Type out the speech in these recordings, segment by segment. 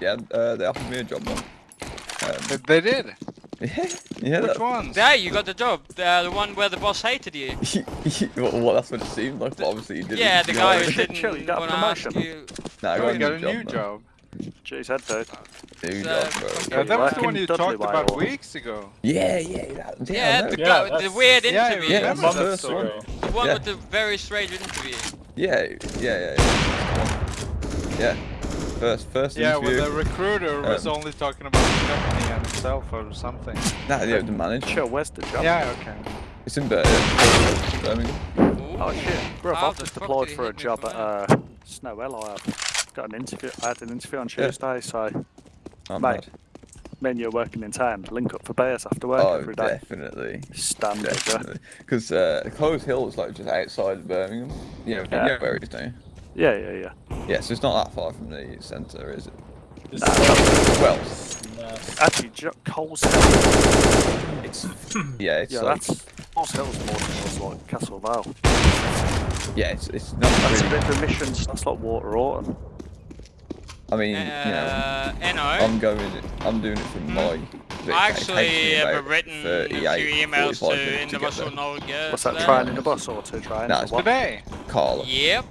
Yeah, uh, they offered me a job. Man. They- They did. Yeah, yeah. Which That, ones? There, you got the job. The, the one where the boss hated you. well, well, that's what it seemed like. But obviously, he didn't. Yeah, the guy know. who Chill, didn't you got a want to ask promotion. you. Nah, I got you got a new man. job. Jeez, head dude. New Uh, job, bro. fucking- Yeah, that was the one you talked about or- weeks ago. Yeah, yeah, that, yeah. Yeah, the, Yeah, guy, the weird Yeah, interview. Yeah, remember that's that Months story. The one Yeah. with the very strange interview. Yeah, yeah, yeah, yeah. Yeah. First, first Yeah, well, the recruiter was Um, only talking about the company and himself or something. Nah, yeah, the manager. Chill, where's the job? Yeah, okay. It's in Birmingham. Oh shit, bro, How I've just fuck applied for a job at uh, Snowell. I have got an interview. I had an interview on Yeah. Tuesday, so I'm Mate, mad. me and you are working in town. Link up for bears after work Oh, every day. definitely. Standard, yeah. Definitely. Because uh, Coles Hill is like just outside of Birmingham. You know, Yeah. you know where it is, don't you? Yeah, yeah, yeah. Yeah, so it's not that far from the centre, is it? It's Nah, not- Well, nasty. Actually, jo- Coles Hill. it's yeah, it's Yeah, like that's Coles Hill's more towards like Castle Vale. yeah, it's it's not That's a bit of emissions. That's like Water Orton. I mean, you know, Uh, Eno, I'm going, I'm doing it from my. Hmm. I actually have written a few emails 45 to minutes to get Innovation there. Norge. What's that? today. Train in the bus or two trains? Nah, or it's what? Today. Carla. Yep,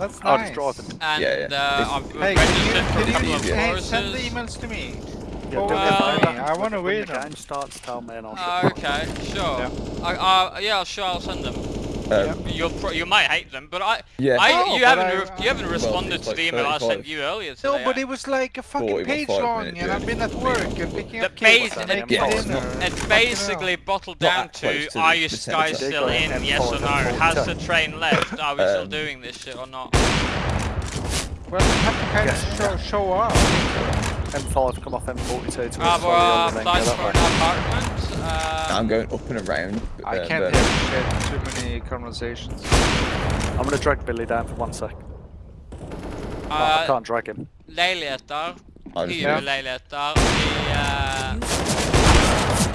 That's Oh, nice. just driving. and Yeah, yeah. uh, I've Hey, registered can for you, a can couple you, of courses. send the emails to me? Yeah, Forward do uh, it. I When the- I wanna when the game starts, tell me and I'll Oh, ship them. okay, sure. Yeah. I, uh, yeah, sure, I'll send them. Um, You'll you might hate them, but I, Yeah. I Oh, you but haven't I- re- you haven't well, responded to the email I sent you earlier today. No, but it was like a fucking page long, minute and I've been at journey. work and picking The up kids base- and it- yeah, it's not- It basically bottled Not down to, to are you guys still in, yes or no? Has the train left? Are we still Um, doing this shit or not? Well, you have to kind of show, show up. M5 come off M42 to Ah, us, well, so the other applied lane, for go an apartment. Uh, I'm going up and around. I uh, can't but- hear shit. Too many conversations. I'm gonna drag Billy down for one sec. I uh, can't drag him. leiligheter. I just- Hyrleiligheter i, uh,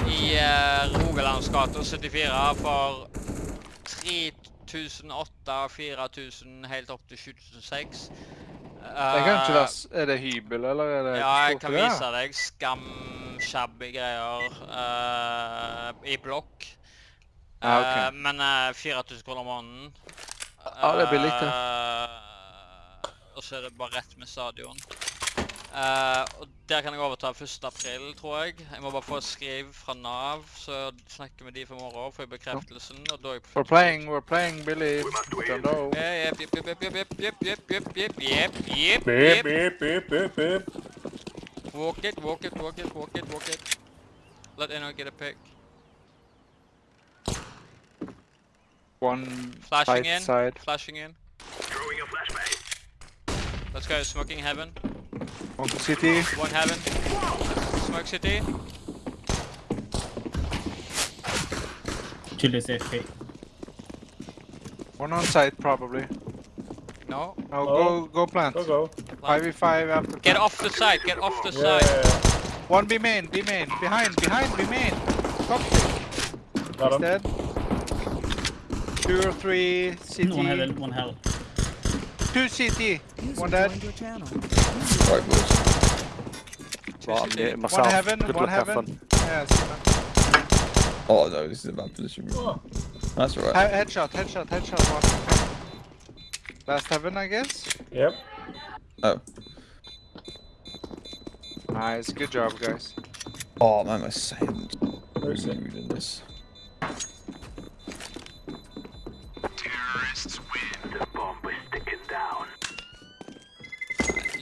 i uh, Rogalands 74 for 3008 4000 helt opp til 7006. Det kan ikke Uh, være Er det hybel, eller er det Ja, jeg kan vise deg skamshabby greier uh, i blokk. Ah, ok. Eh, men uh, 4000 kroner måneden. Ja, det er billig, det. Eh, og så er det bare rett med stadion. Eh, og der kan jeg overta 1. april, tror jeg. Jeg må bare få et skriv fra Nav, så snakker med de for morgen, får jeg bekreftelsen. Og da er jeg på We're playing, we're playing Billy. Don't know. Ja, Jep, jep, jep, jep, jep, jep, jep, jep, jep, jep, jep, Beep, jep. beep, beep, beep, beep. Walk it, walk it, walk it, walk it, walk it. Let Eno get a pick. One Flashing tight in. side. Flashing in. Let's go, smoking heaven. One city. One heaven. Smoke city. Chill is AFK. One on site probably. No. No, Oh. go go plant. Go, go. Five v five after. Get off the side, get off the Yeah, side. yeah, yeah. One B main, B main, behind, behind, B main. Top Got him. dead. Two or three CT. One heaven, one hell. Two CT. One dead. Right, boys. Right, I'm CT. muting myself. heaven, Good one luck, have heaven. fun. Yeah, see that. Oh no, this is a bad position. Oh, That's alright. He- headshot, headshot, headshot. One. Last heaven, I guess. yep. Oh. Nice, good job, guys. Oh man, my sound. Where is it? Reading this.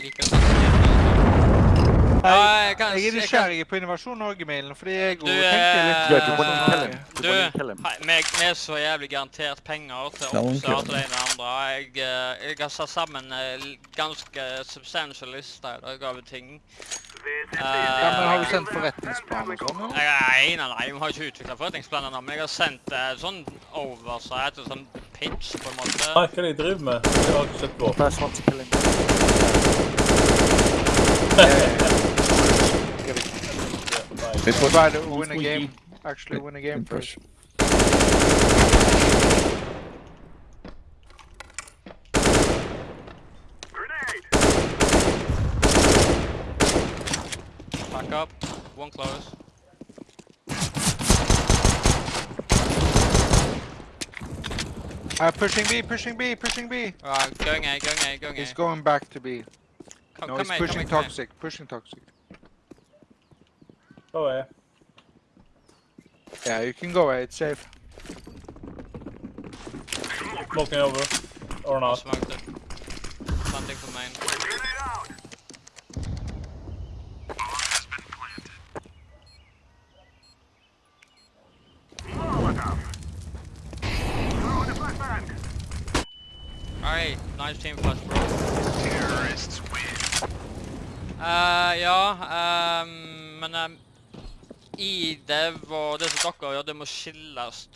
Liker det. Ja, jeg kan Jeg er jeg nysgjerrig på Innovasjon Norge-mailen, fordi jeg Du, tenker litt Du, kill him? sånn-? Hei, meg, vi er så jævlig garantert penger til oppstart og det ene og andre. Jeg, eh, jeg har satt sammen ganske substantial liste i dag av ting. Ja, men Har du Eh, sendt forretningsplaner? sånn? Nei, nei, nei, vi har ikke utvikla forretningsplaner nå, men jeg har sendt uh, sånn oversight og sånn pitch, på en måte. Nei, hva er det jeg driver med? Det har jeg ikke sett på. This one. Try to win a game. Actually win a game first. Push. Back up. One close. Uh, pushing B, pushing B, pushing B. Alright, going A, going A, going A. He's going back to B. Come, No, come he's A, pushing come A, A. toxic, pushing toxic. Go away. Yeah, you can go away, it's safe. Smoking over. Or I not. smoked it. Planting for main. Alright, nice team flash bro. Eh, ja, ehm, men ehm, i det, og det som dere gjør, det må skilles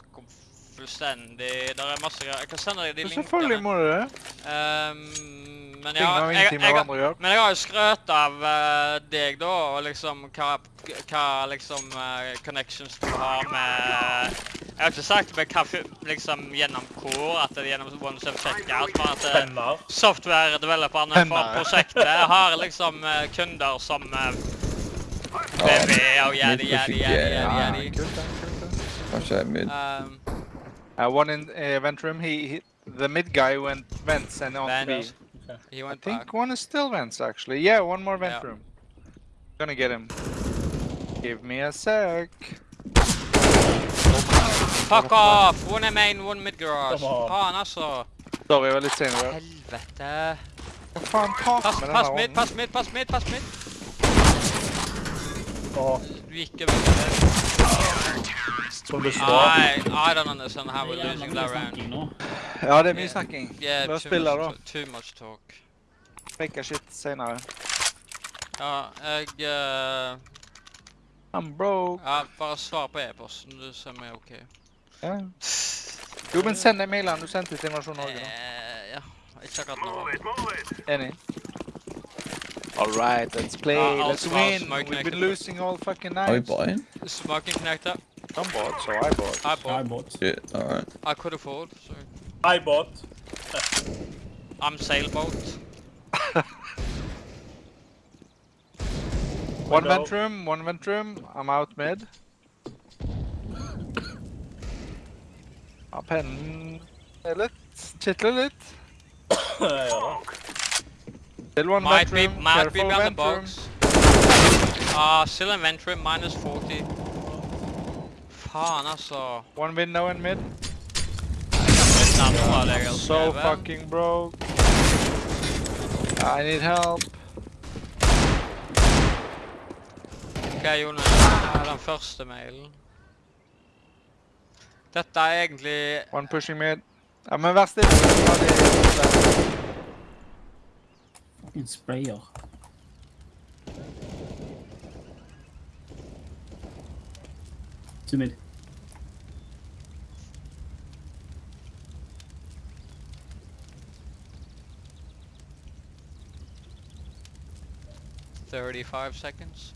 fullstendig. Det er masse greier. Jeg kan sende deg de linkene. selvfølgelig må du det. Ehm, men ja, jeg, men jeg har jo skrøt av eh, deg da, og liksom hva, hva liksom eh, connections du har med Jeg har ikke sagt med hva liksom gjennom Core, at det er gjennom OneStep Checkout, men at eh, software-developerne for prosjektet har liksom kunder som BB og yadi, yadi, yadi, yadi, yadi. kult, da, kult, mid. Um, Uh, one in uh, vent room. He, he, the mid guy went vents and on B. Vents. Okay. he I went think back. one is still vents actually. Yeah, one more vent Yeah. room. Gonna get him. Give me a sec. Fuck off! One in main, one mid garage. Come on. Faen, altså. Sorry, jeg var litt sen. i dag. Helvete. Hva faen Pass, med pass mid, pass mid, pass mid, pass mid. Åh, Du gikk over det. som du står. I, I don't understand how we're er losing that round. Ja, det er mye snakking. Yeah, La oss spille, da. too much talk. Faker shit senere. Ja, jeg... eh, I'm broke. ja, bare svar på e-posten, du ser meg ok. Ja. Jo, men send de mailene du sendte til Invasjon Norge. da. Eh, ja, ikke akkurat nå. Enig. All right, let's play. Ja, alt let's var win. smoke We've been losing all fucking Are we night. buying? Smoking connector. Some bought, so I bought. I I bought. bought. Shit, alright. I could afford, so... I bought. I'm sailboat. One Window. vent room, one vent room. I'm out mid. Ja, pennen er litt Kitler litt. Still one Might vent be, might be behind the box. Ah, still inventory, minus 40. Faen, altså. One window in mid. Litt nærmere deg, altså. So fucking broke. I need help. Ok, Jon, eh, den første mailen. Dette er egentlig... One pushing mid. Ja, men vær stille. Fucking sprayer. Two mid. Thirty-five seconds.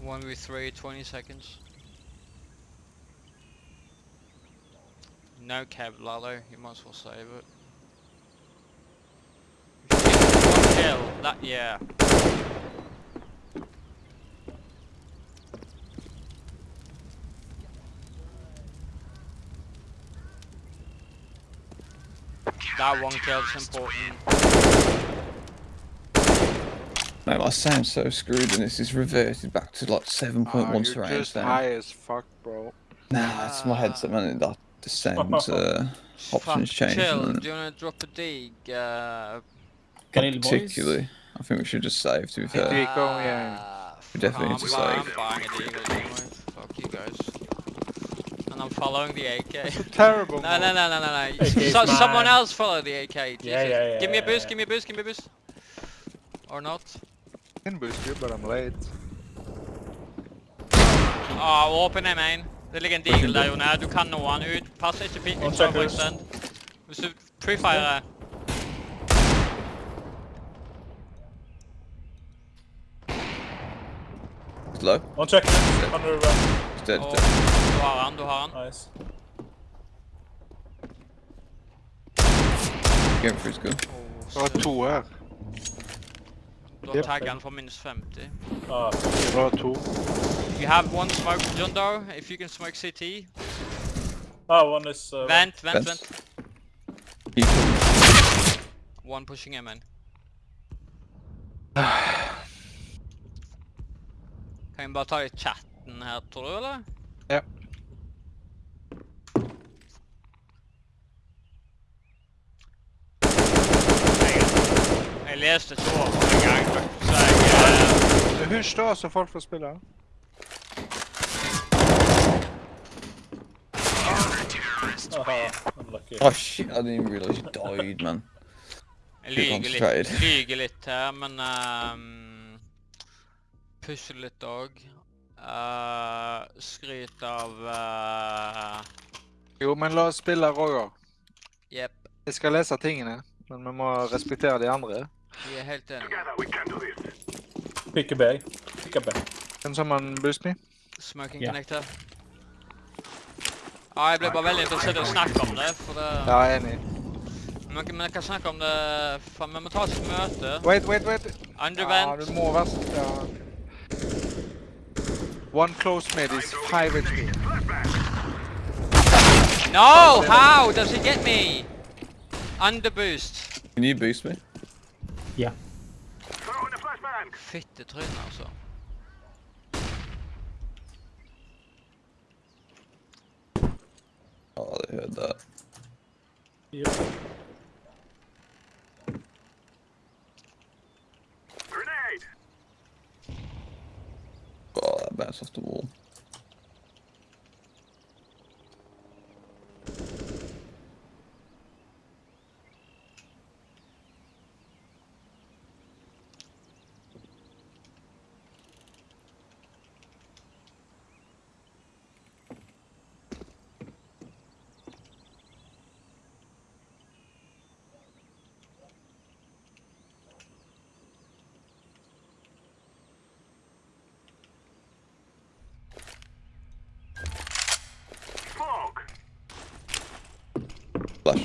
One v three, 20 seconds. No cab Lalo, you might as well save it. One kill, that yeah. That one kill's important. Mate, I sound so screwed and this is reverted back to like 7.1 Ah, you're surround just sound. high as fuck, bro. Nah, it's my headset, man. That the sound uh, options changed. Chill, do you wanna drop a dig? Uh, Grill boys. Particularly, I think we should just save. To be fair, Deagle, yeah. uh, We definitely I'm need to save. I'm buying a deagle anyway. Fuck you guys. And I'm following the AK. Terrible. No, no, no, no, no, no. So, someone else follow the AK. Jesus. Yeah, yeah, yeah, Give me a yeah, boost, yeah. give me a boost, give me a boost. Or not. I can boost you, but I'm late. Ah, åpen er main. Det ligger en deagle der, Jon. Du kan nå han ut. Pass ikke pi- One ikke second. overextend. Hvis du prefirer it's low. One check. Under uh, It's dead. Oh. dead. har han, du har han. Nice. Going for his good. Det var to her. Du har tagget han for minus 50. Ah, Det var. You have one smoke, John Doe, if you can smoke CT. ah one is... Uh, Vent, vent, Vent. vent. One pushing him in. Kan vi bare ta i chatten her, tror du, eller? Ja. Jeg, jeg leste eh, Hysj da, så folk får spille. Åh. Oh shit, I didn't even realize you died, man. Jeg lyger litt, lyger litt her, men um, pusher litt òg. Uh, skryt av uh, Jo, men la oss spille, Roger. Jepp, Jeg skal lese tingene, men vi må respektere de andre. vi er helt enige. Pick a bag. Pick a bag. Can someone boost me? Smoking Ja. connector. Ja, jeg ble bare veldig interessert i å snakke om det, for det Ja, jeg er enig. Men men jeg kan snakke om det for Vi må ta oss et møte. Wait, wait, wait. Ja, Undervent. du må være ja. One close mid is 5 HP. No! How does he get me? Underboost. Can you boost me? Yeah. Fittetryne, altså. Ja, det høyde. Ja. Åh, det ble så stor.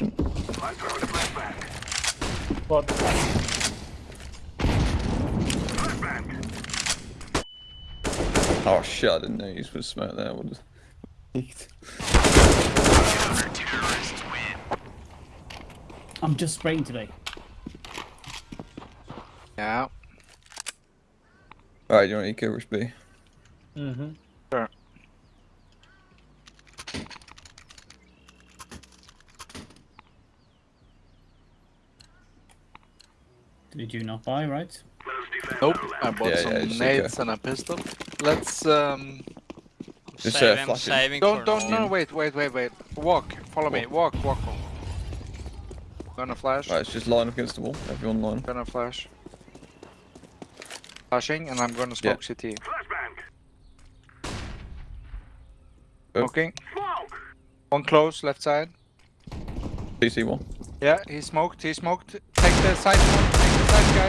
The wall. Flashing. What? Oh shit, I didn't know you was smoke there. What is... I'm just spraying today. Yeah. Alright, you want eco rush B? Mm-hmm. Did you not buy, right? Nope. I bought Yeah, some yeah, it's nades and a pistol. Let's um. I'm Just, uh, saving, I'm him. Don't don't an no wait wait wait wait. Walk. Follow me. Walk walk. walk. Gonna flash. Right, it's just line up against the wall. Everyone line. Gonna flash. Flashing and I'm gonna smoke CT. Oh. Smoking. One close left side. CC one. Yeah, he smoked. He smoked. Take the side one.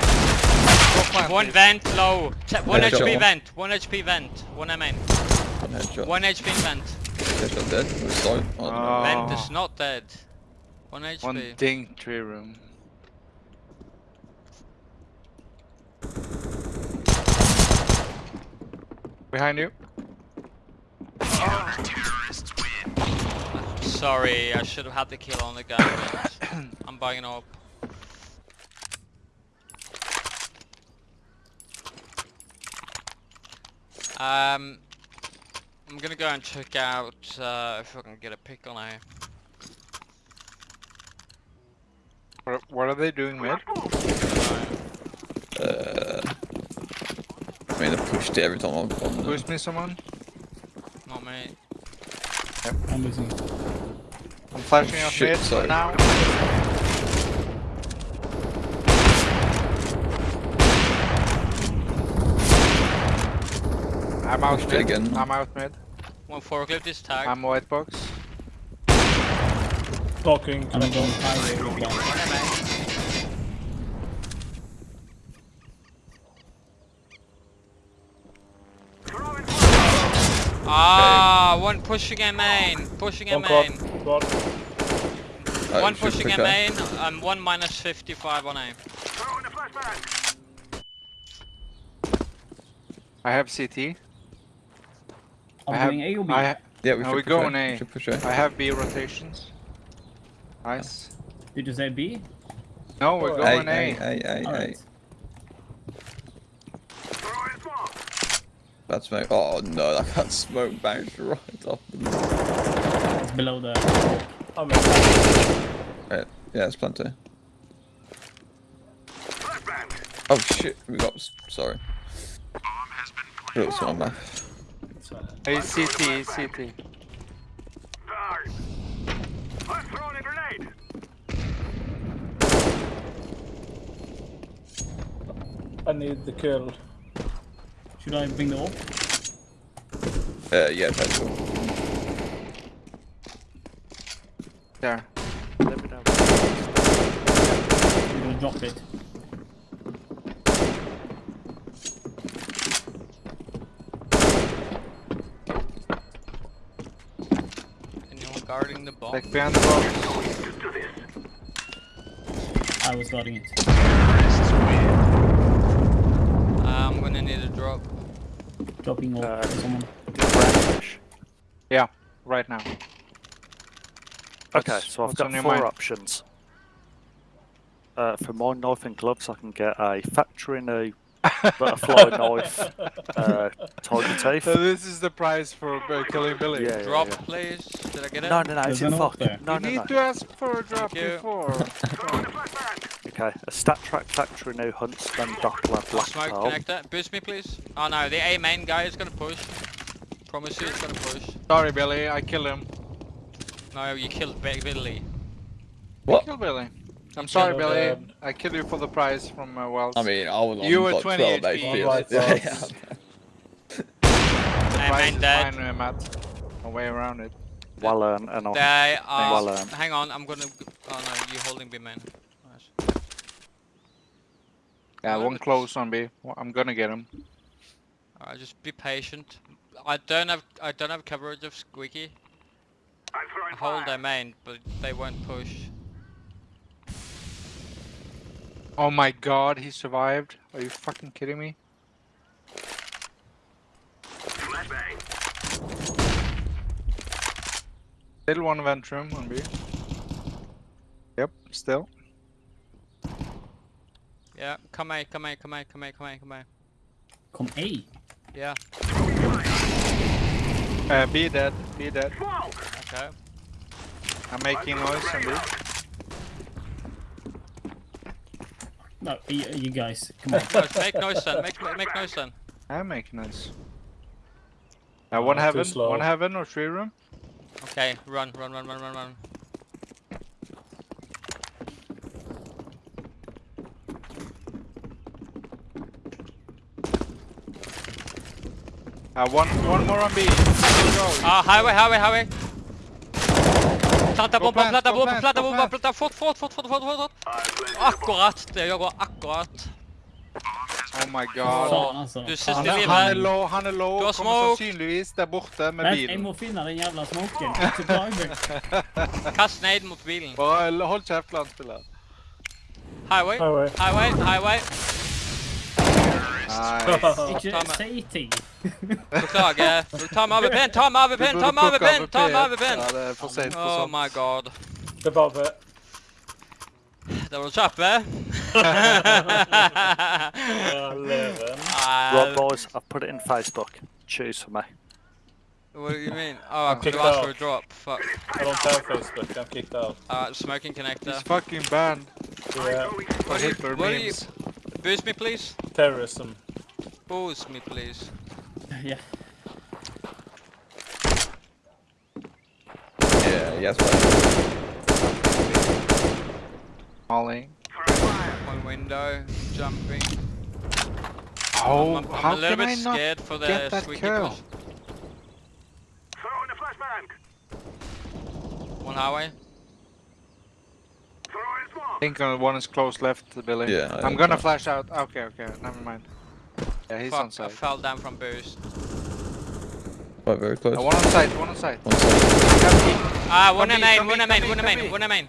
Take the side guy. Go plant, One please. vent low. T one Headshot HP vent. One HP vent. One main. One headshot. One HP vent. Headshot dead. Or slow. I don't know. Oh. Vent is not dead. One HP. One ding tree room. Behind you. Sorry, I should have had the kill on the guy. I'm buying up. Um, I'm gonna go and check out uh, if I can get a pick on a. What, what are they doing mid? Uh, I mean, I pushed it every time I've gone there. Boost me someone. Not me. I'm losing. I'm flashing out Shit, mid sorry. now. I'm out Pushed mid. again. I'm out mid. One forklift is tagged. I'm white box. Smoking. I'm going high with one. One main. Ah, one pushing a main. Pushing a One main. Quad. Oh, One shoot pushing a main. and one minus 55 on aim. I have CT. Are I we have, going A or B? I, ha- Yeah, we should we push go A. on A. We should push A. I have B rotations. Nice. Did you say B? No, we're Oh, going A, A. A, A, A. Alright. Bad smoke. Oh no, that got smoke bounced right off the It's below the. Oh, I'm in. Right. Yeah, it's plenty. Oh shit, we got. s- Sorry. Real someone there. Hey, CT, CT. I need the kill. Should I bring the orb? Uh, yeah, petrol. There. Let me know. I'm gonna drop it. Anyone guarding the bomb? Like behind the box. I was guarding it. I'm gonna need a drop. Dropping orb Uh, for someone. Yeah, right now. Okay, so I've what's got four mind? options. Uh, for my knife and gloves, I can get a factory new butterfly knife, uh, tiger teeth. So this is the price for uh, killing Billy. Yeah, yeah, Drop, yeah. please. Did I get it? No, no, no, There's it's in fuck. No, you no, need no. to ask for a drop before. Okay, a StatTrak factory new huntsman doppler Oh, black smoke pearl. connector. Boost me, please. Oh no, the A main guy is gonna push. Promise you, he's gonna push. Sorry, Billy, I killed him. No, you killed Big Billy. What? Kill Billy. I'm sorry, killed, Billy. um, I killed you for the prize from uh, Wells. I mean, I was on You were like 20 12 HP. HP. Alright, Yeah, Wells. yeah. A price main fine, Matt. No way around it. Well earned, and I'll They are. Well, hang on, I'm gonna. Oh no, you holding B main. Nice. Yeah, one close on B. Well, I'm gonna get him. Alright, just be patient. I don't have. I don't have coverage of Squeaky. I'm hold their main, but they won't push. Oh my god, he survived. Are you fucking kidding me? Still one vent room on B. Yep, still. Yeah, come A, come A, come A, come A, come A, come A. Come A. Yeah, Uh, B dead, B dead. okay. I'm making noise on B. No, you, you guys, come on. Make noise then. Make make noise then. I'm making noise. Uh, one Oh, heaven, one heaven or three room. Okay, run, run, run, run, run, run. Uh, one, one more on B. Go, go. Ah, highway, highway, highway. Planta bomba, plant, planta bomba, planta bomba, planta fort, fort, fort, fort, fort, fort, fort. Akkurat, det gjør akkurat. Oh my god. Faen, altså. Du siste Han livet. han er low, han er low. Du har Kommer sannsynligvis der borte med bilen. jeg må finne den jævla smoken. Kast nade mot bilen. Bare hold kjeft, landspiller. Highway, Highway. highway, highway. Nice. Ikke si ting. Beklager. Ta med AVP-en, ta med Du AVP-en, burde ta med plukke AVP-en, ta med AVP. AVP-en. Ja, det er for sent for Oh my god. Det er bare Det var kjappe. Eleven. Right, Uh, boys, I've put it in Facebook. Choose for me. what do you mean? Oh, I could have asked for a drop. Fuck. I don't have Facebook. I'm kicked out. Alright, smoking connector. He's fucking banned Yeah. for Hitler what do you- memes. Boost me, please. Terrorism. Boost me, please. Ja. Yeah, yes, right. Molly. One window, jumping. Oh, I'm, I'm how a little can bit I not scared for the get that squeaky kill? push. One highway. I think uh, one is close left, Billy. Yeah, I I'm gonna know. flash out. Okay, okay, never mind. Yeah, he's on Fuck, I fell down from boost. Quite very close. Uh, one on site, one on site. One side. Ah, one Come in main, one B, in main, one in main, one in main.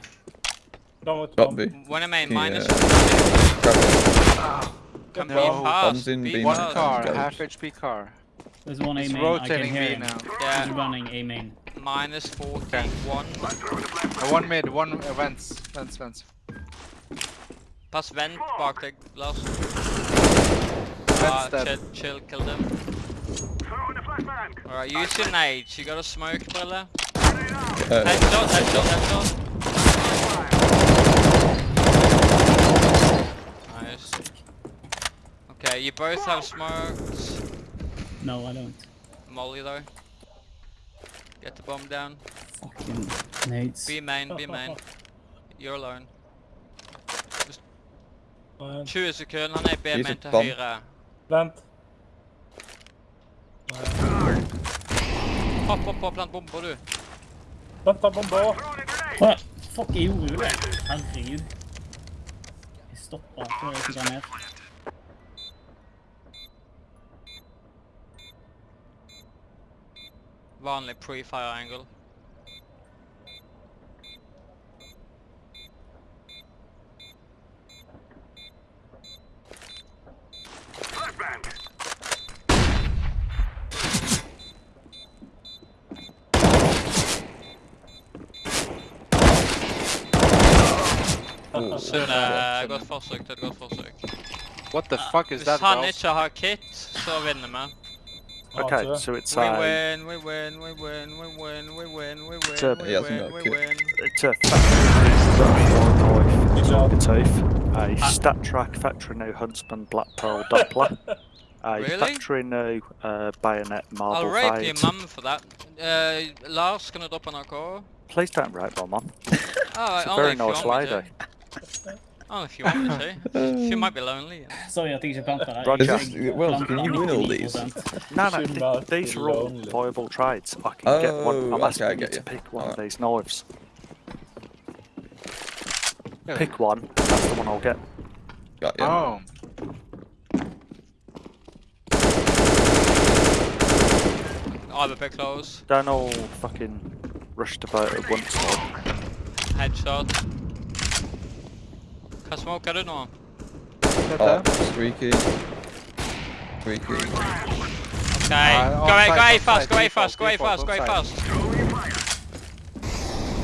Done with Got. B. One in main, minus. Grab Come No. B Bombs in B B. One car, half HP car. There's one A It's main. I can rotating hear B him. now. He's Yeah, running A main. minus 41. Uh, one mid, one uh, vents, vents, vents. Pass vent bak deg, Lars. Vents Ah, chill, chill, kill them. Alright, use your nades. You got a smoke, brother? Uh, Headshot, headshot, headshot. Nice. Okay, you both have smokes. No, I don't. Molly though. Get the bomb down. Fucking nades. Be main, be main. You're alone. Nei, 20 sekunder, han er B-main it til bomb. høyre. Vent. Hopp, hopp, hopp, plant bomber du. Plant ta bomber. Hva? Fuck, jeg gjorde jo det. Herregud. Jeg stopper før jeg fikk ned. Vanlig pre-fire angle. Forsøk, det er et godt forsøk. What the fuck is Hvis that, han bro? ikke har kit, så vinner vi. Okay, Ja, so it's We a win, we win, we win, we win, we win, we win, Sir, we he hasn't win, got we kit. win. it's a factory Good job. Target a StatTrak factory new huntsman black pearl doppler, a Really? factory new uh, bayonet I'll marble rape your fade. mum for that. Uh, Lars, can I drop an AK? Please don't rape my mum. Oh, She's a only very if you nice want me lady. to. Only if you want me to. She might be lonely. Sorry at jeg ikke planta der. Roger. Jeg- this- well, can you win all these? No, no, th- these are all viable trades. I can get oh, one. Oh, I'm okay, asking I you to pick one of Alright. these knives. Yeah. Pick one. That's the one I'll get. got you. Oh. I'm a bit close. Don't all fucking rush to boat at once. Like. Headshot. Hva smoker du nå? Oh, squeaky. Squeaky. Okay, Uh, go away, go away offside, fast, go away offside, fast, go away default, fast, go away offside. fast.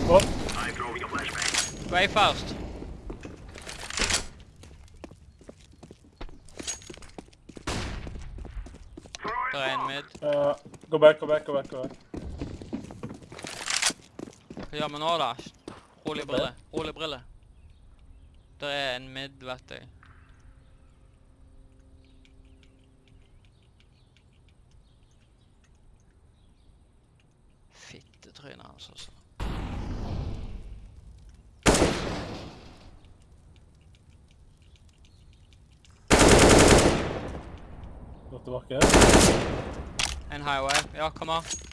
What? Go away fast. Der er en mid. Uh, go back, go back, go back, go back. Hva gjør vi nå da? Rolig brille, rolig brille. Der er en mid-verktøy. Fittetrynet hans altså. også. Godt tilbake. En highway. Ja, kom her.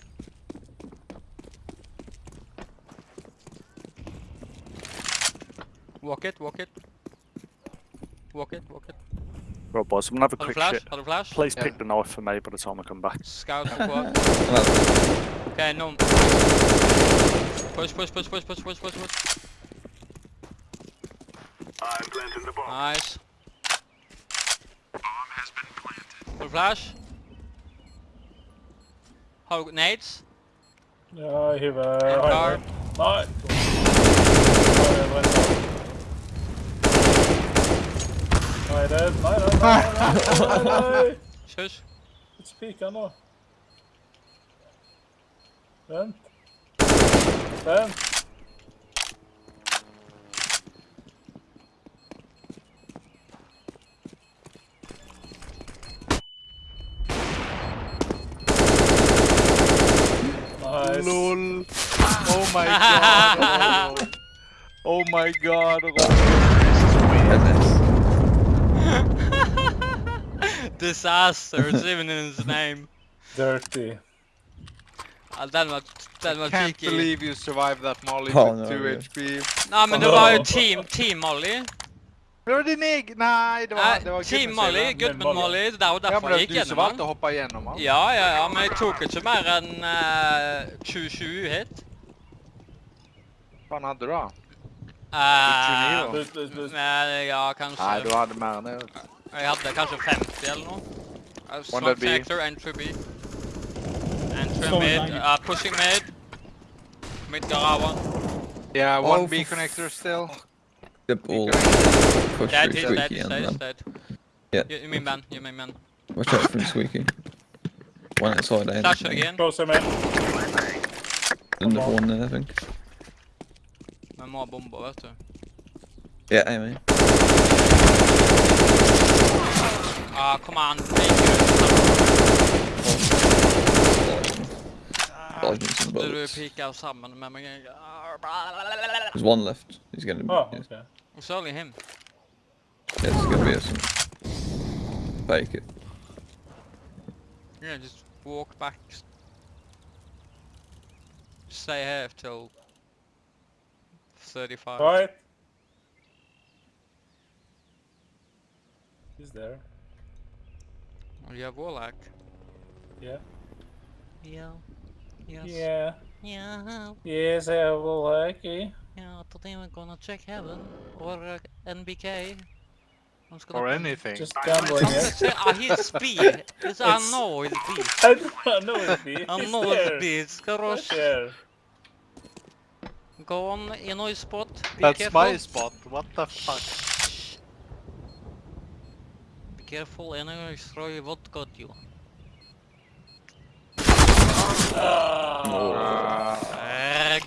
Walk it, walk it. Walk it, walk it. Right, boys, I'm gonna have a quick flash? shit. Har du flash? Please Yeah. pick the knife for me by the time I come back. Scout squad. Okay, no. Push, push, push, push, push, push, push, push. Nice. Full flash. Har du nades? Ja, jeg hiver En car. highway. Nei! Nei, jeg brenner. Nei, det er... Nei, nei, nei, nei. Shush. Ikke pik han nå. Vent. Vent. LOL. Oh my god. oh my god. Oh Goodness. Disaster, it's even in his name. Dirty. Ja, den var, den var Can't cheeky. believe you survived that molly Oh, with no, 2 yeah. HP. Nei, men det var jo team, team Molly. Det var din egen det var, det var Team Gudmund Molly, sin. Goodman Molly. Molly. Det jo Ja, derfor men det jeg var gikk du som gjennom valgte den. å hoppe gjennom han. Ja, ja, ja, men jeg tok ikke mer enn uh, 27 hit. Hva faen hadde du da? Eh, 29 da? Men ja, Nei, du hadde mer enn det. Jeg hadde kanskje 50 eller noe. Uh, One Smoke that be. sector, entry B. Entry Storm mid, uh, pushing mid. Mid garage one. Yeah, one Oh, B connector still. Yep, all push Dead, through he's dead, he's dead, he's dead. Yeah. You, you mean man, you mean man. watch out from squeaky. One outside A. Flash it again. Closer, man. Another one there, I think. Vi må ha bomber, vet du. Yeah, Amy. Ah, kom an. Baker. Dodging some Du bullets. piker sammen. There's one left. He's gonna. Oh, yes. okay. It's only him. Yeah, it's gonna be some. Fake it. Yeah, just walk back. Stay here till 35. Right. He's there. Oh, you have Warlock. Yeah. Yeah. Yes. Yeah. Yeah. Yes, I have a lucky. Yeah. Today we're gonna check heaven or uh, NBK. Or anything. Just gambling it. Ah, he's speed. It's, I know it's speed. I don't know it's me. I He's know there. it's speed. Ska Right Go on in our spot. Be That's careful. my spot. What the fuck? Be careful, enemy throw you vodka at you.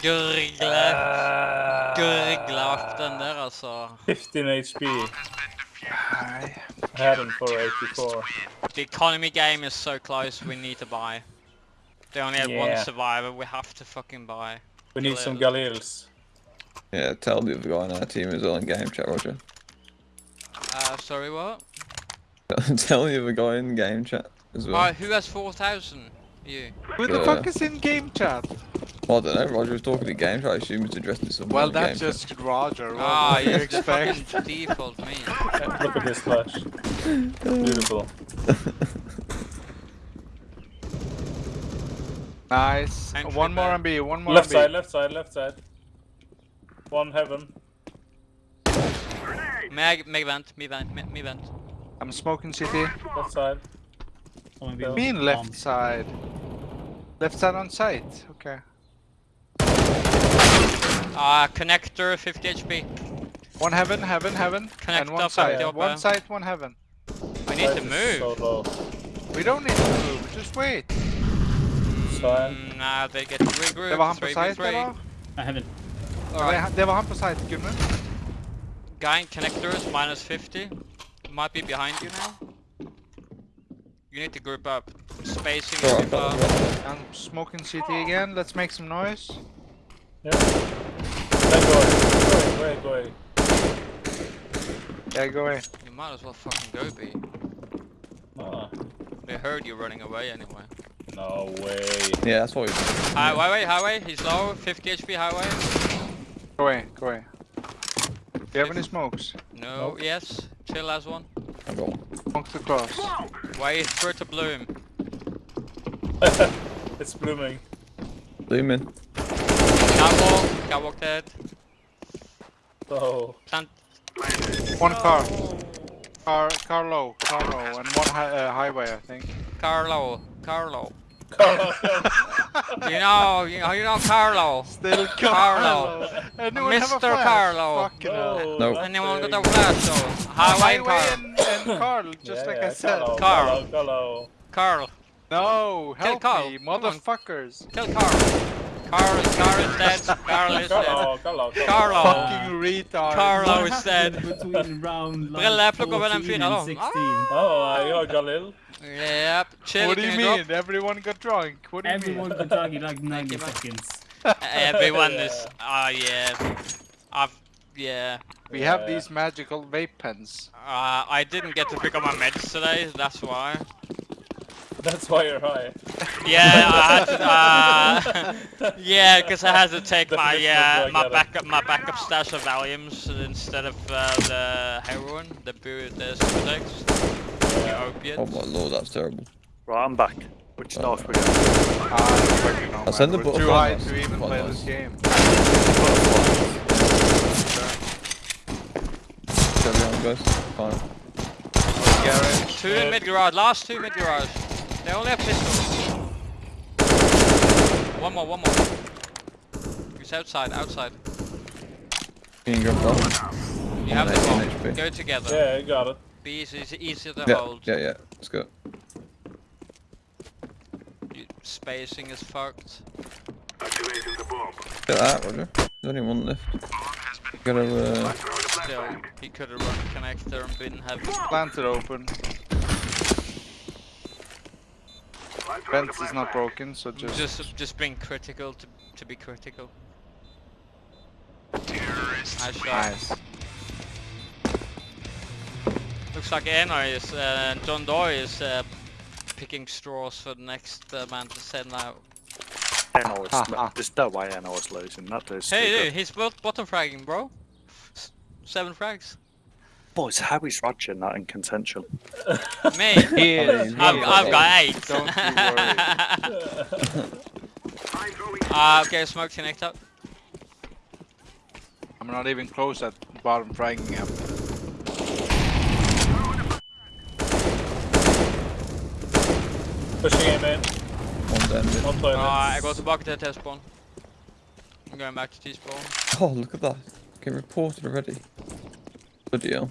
Gurgle. Ah, Gurgle den der, altså. 15 HP. Nei. I had him for 84. The economy game is so close, we need to buy. They only have one survivor, we have to fucking buy. We need some Galils. Yeah, tell the other guy in our team is all in game chat, Roger. Uh, sorry, what? tell the other guy in game chat as well. Alright, who has 4,000? You. Who the Uh, fuck is in game chat? Well, I don't know. Roger was talking to game chat. I assume it's addressed to someone. Well, in game that's chat. just Roger. What Ah, do you yes, the expect? fucking default me. Look at this flash. Beautiful. Nice. Entry One more back. on One more Left on B. side, left side, left side. One heaven. Meg, meg vent, me vent, me, me vent. I'm smoking city. Left side. Someone be Mean bomb. left side. Left side on site. Okay. Ah, connector, 50 HP. One heaven, heaven, heaven, Connect and one up, side. up, One uh. side, one heaven. We need to move. So low. We don't need to move. Just wait. Mm, nah, they get regrouped. Det var han på 3v3. site, eller? I haven't. Alright, Det var han på site, Gudmund. guy in connectors, minus 50. Might be behind you now. You need to group up. Spacing is Alright, too got far. it, got it. I'm smoking city again. Let's make some noise. Yeah. Then go away. Go away, go away. Yeah, go away. You might as well fucking go B. Ah, They heard you running away anyway. no way. Yeah, that's what we Hi highway, highway, he's low, 50 HP highway. Go away, go away. Do you have any smokes? No, Nope. yes, chill as one. I got one. Smokes across. Wait for it to bloom. it's blooming. Zoom in. Catwalk, catwalk dead. So, Plant. One car. Car, car low, car low, and one hi uh, highway, I think. Carlo, Carlo. Carlo, You know, you know, you know Carlo. Still Carlo. Anyone have a Mr. Carlo. No. No. not Anyone big. got a flash though? Highway and Highway Carl. and, and Carl, just Yeah, like yeah, I said. Carlo, Carl. Carlo, Carlo. Carl. No, Kill Carl. me, motherfuckers. Kill Carl. Carl is, Carl is dead. Carl is dead. Carlo, Carlo, Carlo. Fucking retard. Carlo What is dead. between round like Brille, plukk over den 14 and da. Ah. 16? Oh, I got Galil. Yep, chill. What do you mean? drop? Everyone got drunk. What do you Everyone mean? got drunk in like 90 seconds. Everyone Yeah. is. Ah, yeah. I've. Yeah. We have these magical vape pens. Uh, I didn't get to pick up my meds today, that's why. That's why you're high. Yeah, I had to. yeah, because I had to take my Definition uh, my backup my backup stash of Valiums instead of uh, the heroin, the bu the Subutex, the opiates. Oh my lord, that's terrible. Right, I'm back. Which Oh. knife we got? Ah, I don't fucking know, I'll man. send the We're butterfly too high to even play nice. this game. Carry on, guys. Fine. Garage. Two in mid garage, last two mid garage. They only have pistols. One more, one more. He's outside, outside. Can Being jumped off. You have the 18 bomb. HP. Go together. Yeah, you got it. Be easy, it's easier to Yeah, hold. yeah, yeah. Let's go. You, spacing is fucked. Activating the bomb. Get that, Roger. There's only one left. Gotta, uh, Still, he could have run connector and been heavy. Planted open. Fence is not broken, so just... Just, just being critical to, to be critical. Nice shot. Nice. Looks like Eno is, uh, John Doe is uh, picking straws for the next uh, man to send out. NO is, Ha, ha. there's no way NO is losing. That is Hey dude, he's bot bottom fragging, bro. S- Seven frags. Boys, how is Roger not in contention? Me, He is. I've, I've got eight. Don't you worry. Ah, okay, smoke connect up. I'm not even close at bottom fragging him. Pushing him in. one's ended. One toilet. Alright, I got the bucket at test spawn. I'm going back to T spawn. Oh, look at that. Getting reported already. Bloody hell.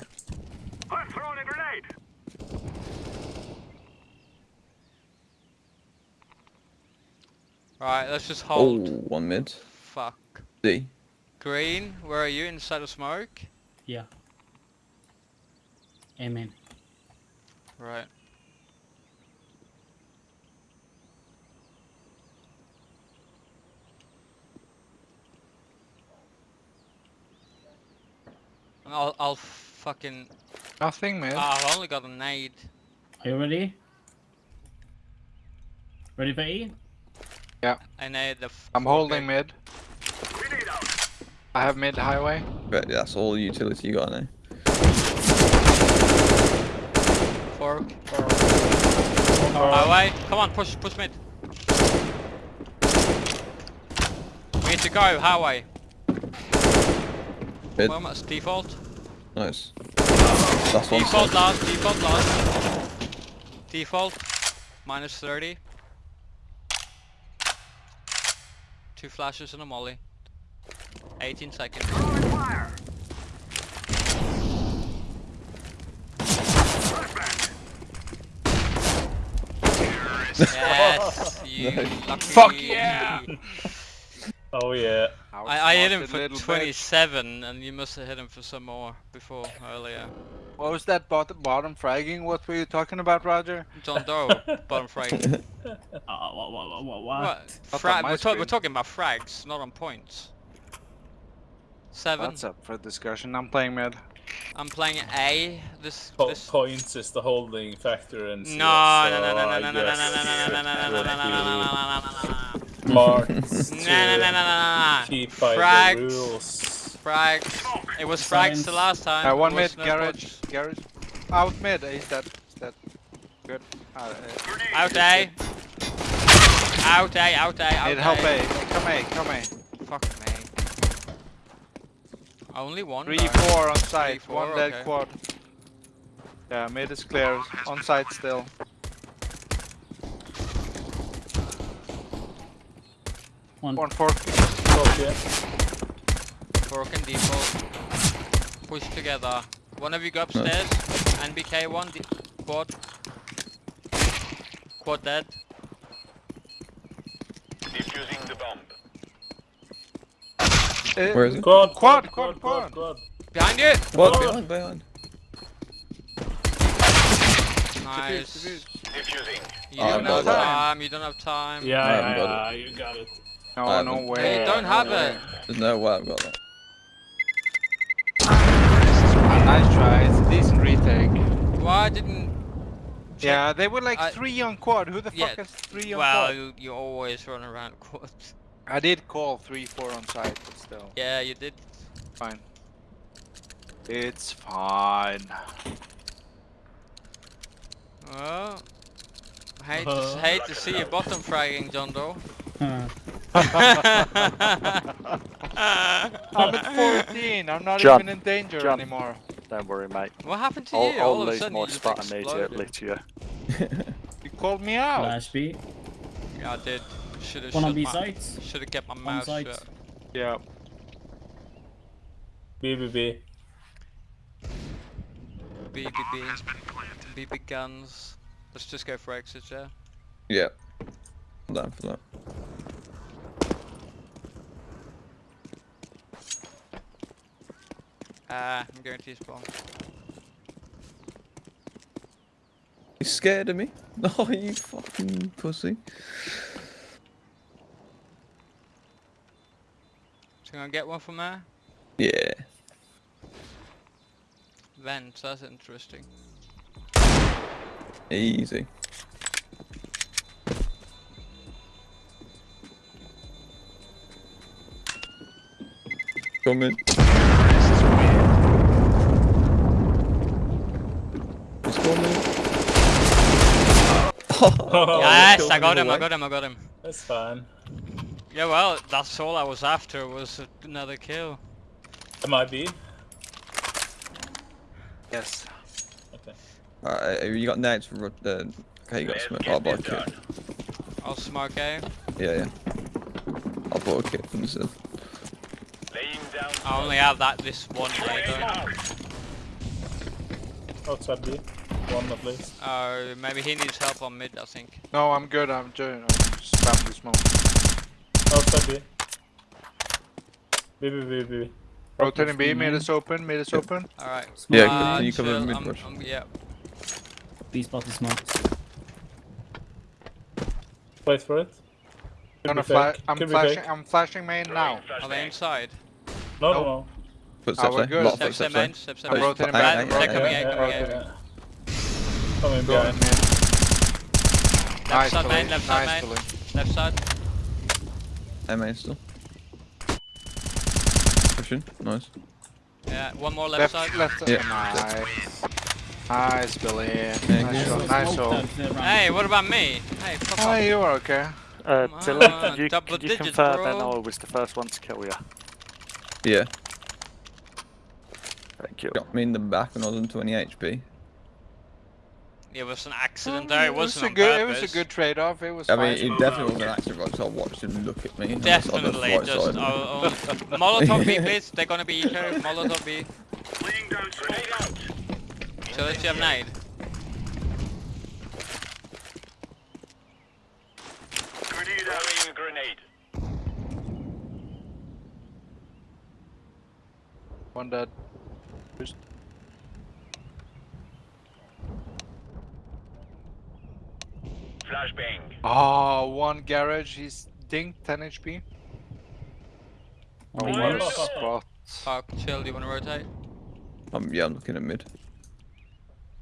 Right, let's just Oh, hold. one mid. Fuck. D. Green, where are you? Inside of smoke? Yeah. Amen. Right. I'll, I'll fucking. Nothing, man. Ah, I've only got a nade. Are you ready? Ready for E? I nade the. f- I'm holding okay. mid. I have mid highway. Right, that's all the utility you got now. Fork. Alright. Highway. Come on, push, push mid. We need to go, highway. Mid. Well, that's default. Nice. That's one Default set. last, default last. Default. Minus 30. Two flashes and a molly. 18 seconds. yes, you Nice. lucky. Fuck yeah! Oh yeah. I, I hit him for little bitch. 27 and you must have hit him for some more before earlier. What was that bottom, bottom fragging? What were you talking about, Roger? John Doe, bottom frag. Uh, what, what, what, what, what? What? On my we're, ta- we're talking about frags, not on points. Seven. That's up for discussion. I'm playing mid. I'm playing A. This. Po- this. points is the holding factor in CS. No, no, no, so no, no, I no, no, no, no, no, guess no, no, no, no, no, no, no, no, no, no, no, no, no. Marks No, no, no, no, no, no, no. keep by Frags. the rules. Frags. It was frags the last time. Uh, one mid, garage, points. garage. Out mid, he's dead. He's dead. Good. Uh, uh, Out A. Out A, out A, out need A. help A. Come A, come A. Fuck me. Only one. Three, though. four on site. four, one dead quad. Yeah, mid is clear. On site still. One. One fork. Top, yeah. Broken default. Push together. One of you go upstairs. NBK one. Quad. Quad dead. Defusing the bomb. Uh, Where is it? Quad, Quad, quad, quad, quad, quad. quad. Behind you! What? Behind, behind. Nice. Diffuse, diffuse. You Oh, don't have got time. You don't have time. Yeah, I yeah, yeah, you got it. No, I no haven't. way. You don't no have way. it. There's no way I've got that. Nice try. It's a decent retake. Why didn't check- Yeah, they were like I- three on quad. Who the fuck Yeah, has three on Well, quad? you, you always run around quad. I did call three, four on site, but still, Yeah, you did. fine. It's fine. Well, hate to, hate to see you bottom fragging, John Doe. I'm at 14. I'm not John, even in danger John. anymore. Don't worry, mate. what happened to I'll, you? I'll All of a lose sudden my you just spot immediately to you. You called me out. Flash B. Yeah, I did. Should have One on shut B my, sites. Should have kept my mouth shut. Yeah. B, B, B. BBB. BB guns. Let's just go for exit, yeah. Yeah. I'm down for that. Ah, I'm going to spawn. You scared of me? No, you fucking pussy. So I'm gonna get one from there. Yeah. Vents, that's interesting. Easy. Coming. Oh, yes, I got him, I got him, I got him. That's fine. Yeah, well, that's all I was after was another kill. Am I B? Yes. Okay. Alright, you got next for ro- uh, okay, you got smoke. I'll buy a kit. I'll smoke A. Yeah, yeah. I'll buy a kit instead. I only have that this one day though. Outside B. One at least. Uh, maybe he needs help on mid, I think. No, I'm good. I'm doing. I'm spam the smoke. Outside B. B, B, B, B, B. Rotating B. Fifteen Mid is open. Mid is open. Alright. Yeah, Uh, can you cover chill, mid I'm- rush? I'm- yeah. B spot is smoked. Wait for it. Could Gonna fla. I'm flashing. fake. I'm flashing main now. Are they inside? No, No. no, no. Footsteps, we're eh? good. Lot of Step, step, footsteps, eh? main, step, step, I'm main. rotating Aye, back. aye, They're aye, coming aye. A, Yeah, coming okay, A. yeah. Coming Going behind. mid. Nice, side main, Billy. left side Nice, main. Left side. Hey, main still. Pushing. Nice. Yeah, one more left, Left, side. left. Yeah. Nice. Nice, Billy. Thank Nice shot. Nice shot. out, round. Hey, what about me? Hey, fuck off. you are okay. Uh, Dylan, on, you, double can you digits, confirm bro. then I was the first one to kill you? Yeah. Thank you. Got me in the back when I was on 20 HP. It was an accident there, it wasn't it was a on good. purpose. It was a good trade-off. It was. I mean, fine. it definitely was an accident, right? I watched him look at me. and I was on the Definitely, right just side. I'll, I'll, Molotov B, please. They're gonna be eco. Molotov B. So let's have nade. One dead. Flashbang. Oh, one garage. He's dinked 10 HP. One Oh, B wow. one. Spot. Fuck, chill. Do you wanna rotate? Um, yeah, I'm looking at mid.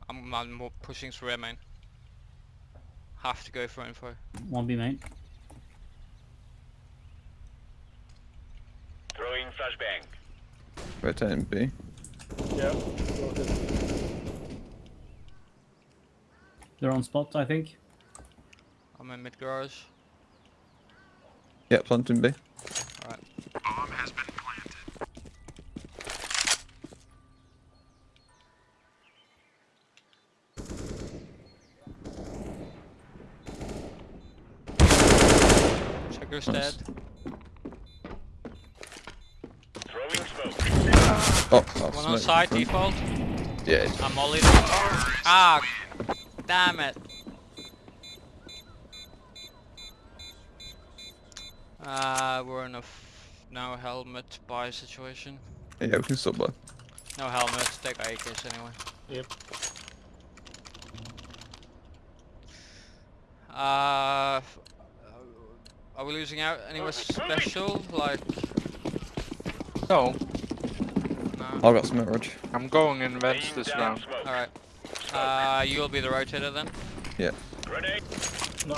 I'm, I'm pushing through air main. Have to go for info. One B main. Throwing flashbang. Rotating B. Yeah. They're on spot, I think. I'm in mid garage. Yeah, planting B. Alright. Bomb has been planted. Checker's Nice. dead. Throwing smoke. Oh, oh One on smoke side default. Yeah, I'm all in. Ah, damn it. Uh, we're in a f no helmet buy situation. yeah, we can stop by. No helmet, take AKs anyway. Yep. Uh, are we losing out anywhere special? Like, No, no. I've got smoke, Rog. I'm going in vents this round. Alright. Uh, you'll be the rotator then? Grenade. No,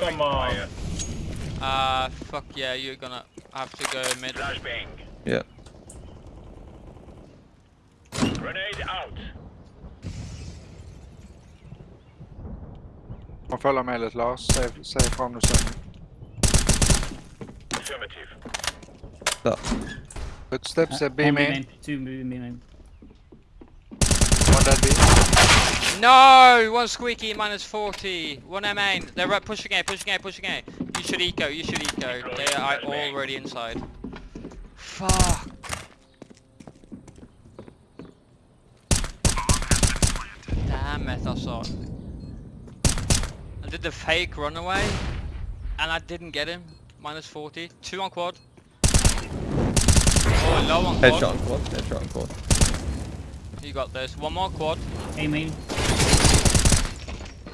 come on. Fire. Uh, fuck yeah, you're gonna have to go mid. Flashbang. Yeah. Grenade out. Man følger med litt, Lars. Se, se fram når du ser meg. Affirmative. Footsteps er B One main. Two B main. One dead B. No! One squeaky, minus 40. One M main. They're right, pushing A, pushing A, pushing A. You should eco, you should eco. They are already inside. Fuck. Damn it, I saw it. I did the fake runaway, and I didn't get him. Minus 40. Two on quad. Oh, low on quad. Headshot on quad. Headshot on quad. You got this. One more quad. A main.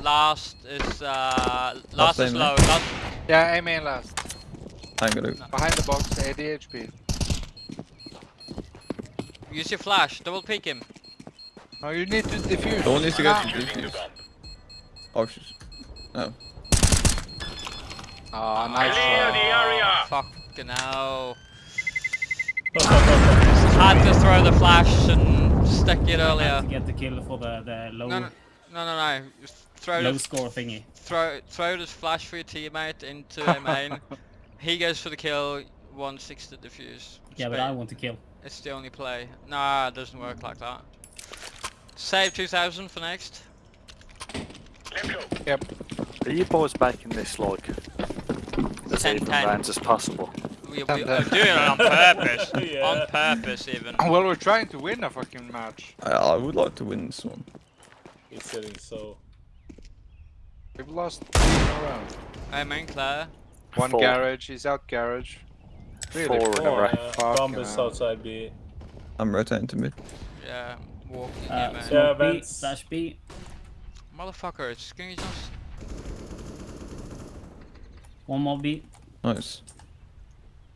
Last is uh last, Last is low. Last, Yeah, A main last. I'm gonna. Behind the box, ADHP. use your flash. Double peek him. No, you need to defuse. No one needs to go Ah. to Using the defuse. Oh, she's. No. Ah, nice Clear the try. area. Fucking hell. Had to throw the flash and stick it Had earlier. to get the kill for the the low No, no, no, no, no. Throw low the score thingy. Throw throw this flash for your teammate into a main. he goes for the kill. One six to defuse. Yeah, but I want to kill. It's the only play. Nah, it doesn't work like that. Save 2000 for next. Let's go. Are you boys making this like as 10, even 10. rounds as possible? We, we Ten, are doing it on purpose. Yeah. On purpose, even. Well, we're trying to win a fucking match. I, I would like to win this one. He's sitting so. We've lost three in a row. I mean, Claire. One Four. garage, he's out garage. Really? Four in a row. yeah. Fucking Bomb is hell. outside B. I'm rotating to mid. Yeah, walking. Uh, yeah, man. Yeah, B slash B. Motherfuckers, can you just... One more B. Nice.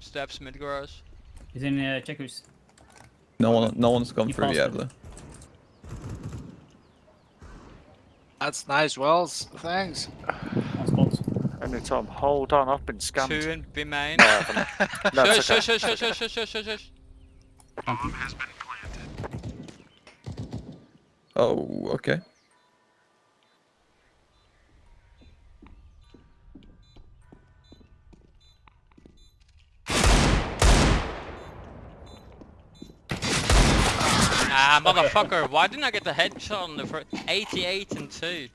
Steps mid garage. He's in uh, checkers. No one, no one's gone You through yet, though. That's nice, Wells. Thanks. On spot. Anytime. Hold on, I've been scammed. Two in B main. No, I haven't. No, it's Shush, okay. shush, shush, shush, shush, shush, shush, shush. Oh, okay. Ah, motherfucker, why didn't I get the headshot on the first 88 and 2?